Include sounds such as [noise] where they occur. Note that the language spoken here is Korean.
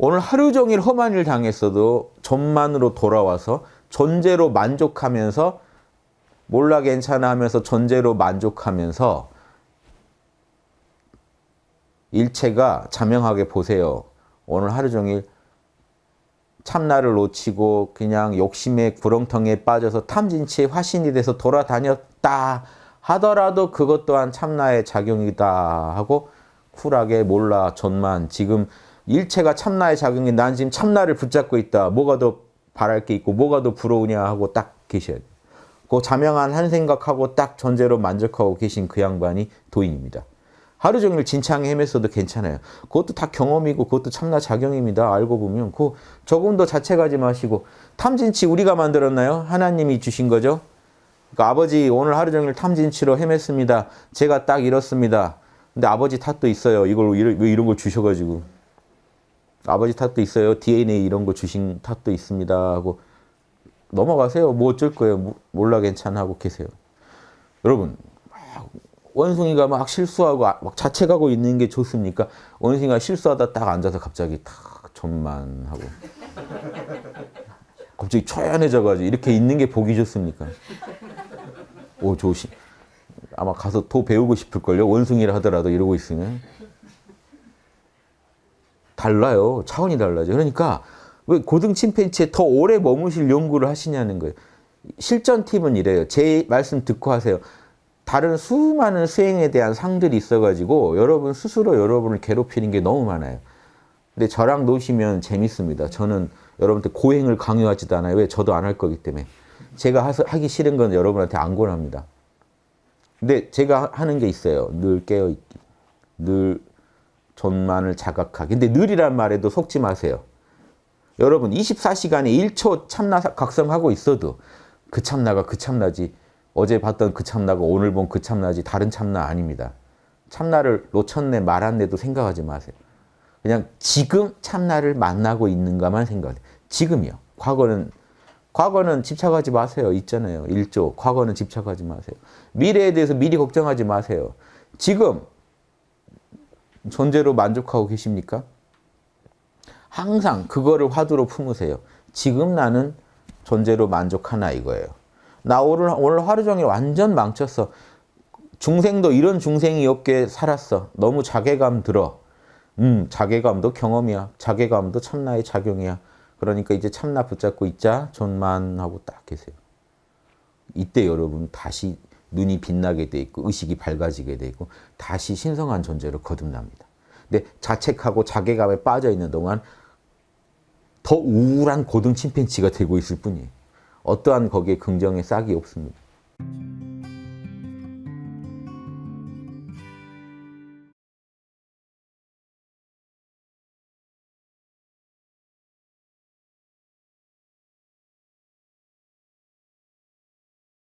오늘 하루 종일 험한 일 당했어도 전만으로 돌아와서 존재로 만족하면서 몰라 괜찮아 하면서 존재로 만족하면서 일체가 자명하게 보세요. 오늘 하루 종일 참나를 놓치고 그냥 욕심의 구렁텅이에 빠져서 탐진치의 화신이 돼서 돌아다녔다 하더라도 그것 또한 참나의 작용이다 하고 쿨하게 몰라 전만 지금 일체가 참나의 작용이 난 지금 참나를 붙잡고 있다. 뭐가 더 바랄 게 있고 뭐가 더 부러우냐 하고 딱 계셔야 돼요. 그 자명한 한 생각하고 딱 존재로 만족하고 계신 그 양반이 도인입니다. 하루 종일 진창에 헤맸어도 괜찮아요. 그것도 다 경험이고 그것도 참나 작용입니다. 알고 보면 그 조금 더 자책하지 마시고 탐진치 우리가 만들었나요? 하나님이 주신 거죠. 그러니까 아버지 오늘 하루 종일 탐진치로 헤맸습니다. 제가 딱 이렇습니다. 근데 아버지 탓도 있어요. 이걸 왜 이런 걸 주셔가지고 아버지 탓도 있어요. DNA 이런 거 주신 탓도 있습니다. 하고 넘어가세요. 뭐 어쩔 거예요. 몰라 괜찮아 하고 계세요. 여러분 원숭이가 막 실수하고 아, 막 자책하고 있는 게 좋습니까? 원숭이가 실수하다 딱 앉아서 갑자기 탁 전만 하고 [laughs] 갑자기 초연해져가지고 이렇게 있는 게 보기 좋습니까? 오 조심. 아마 가서 더 배우고 싶을걸요. 원숭이라 하더라도 이러고 있으면. 달라요. 차원이 달라져. 그러니까 왜 고등 침팬지에 더 오래 머무실 연구를 하시냐는 거예요. 실전 팁은 이래요. 제 말씀 듣고 하세요. 다른 수많은 수행에 대한 상들이 있어가지고 여러분 스스로 여러분을 괴롭히는 게 너무 많아요. 근데 저랑 노시면 재밌습니다. 저는 여러분한테 고행을 강요하지도 않아요. 왜? 저도 안 할 거기 때문에. 제가 하기 싫은 건 여러분한테 안 권합니다. 근데 제가 하는 게 있어요. 늘 깨어있기. 늘 존만을 자각하기. 근데 늘이란 말에도 속지 마세요. 여러분 24시간에 1초 참나 각성하고 있어도 그 참나가 그 참나지 어제 봤던 그 참나가 오늘 본 그 참나지 다른 참나 아닙니다. 참나를 놓쳤네 말았네도 생각하지 마세요. 그냥 지금 참나를 만나고 있는가만 생각해요. 지금이요. 과거는 과거는 집착하지 마세요. 있잖아요. 일조. 과거는 집착하지 마세요. 미래에 대해서 미리 걱정하지 마세요. 지금 존재로 만족하고 계십니까? 항상 그거를 화두로 품으세요. 지금 나는 존재로 만족하나 이거예요. 나 오늘, 오늘 하루 종일 완전 망쳤어. 중생도 이런 중생이 없게 살았어. 너무 자괴감 들어. 음, 자괴감도 경험이야. 자괴감도 참나의 작용이야. 그러니까 이제 참나 붙잡고 있자. 존만하고 딱 계세요. 이때 여러분 다시 눈이 빛나게 돼 있고 의식이 밝아지게 돼 있고 다시 신성한 존재로 거듭납니다. 근데 자책하고 자괴감에 빠져 있는 동안 더 우울한 고등 침팬지가 되고 있을 뿐이에요. 어떠한 거기에 긍정의 싹이 없습니다.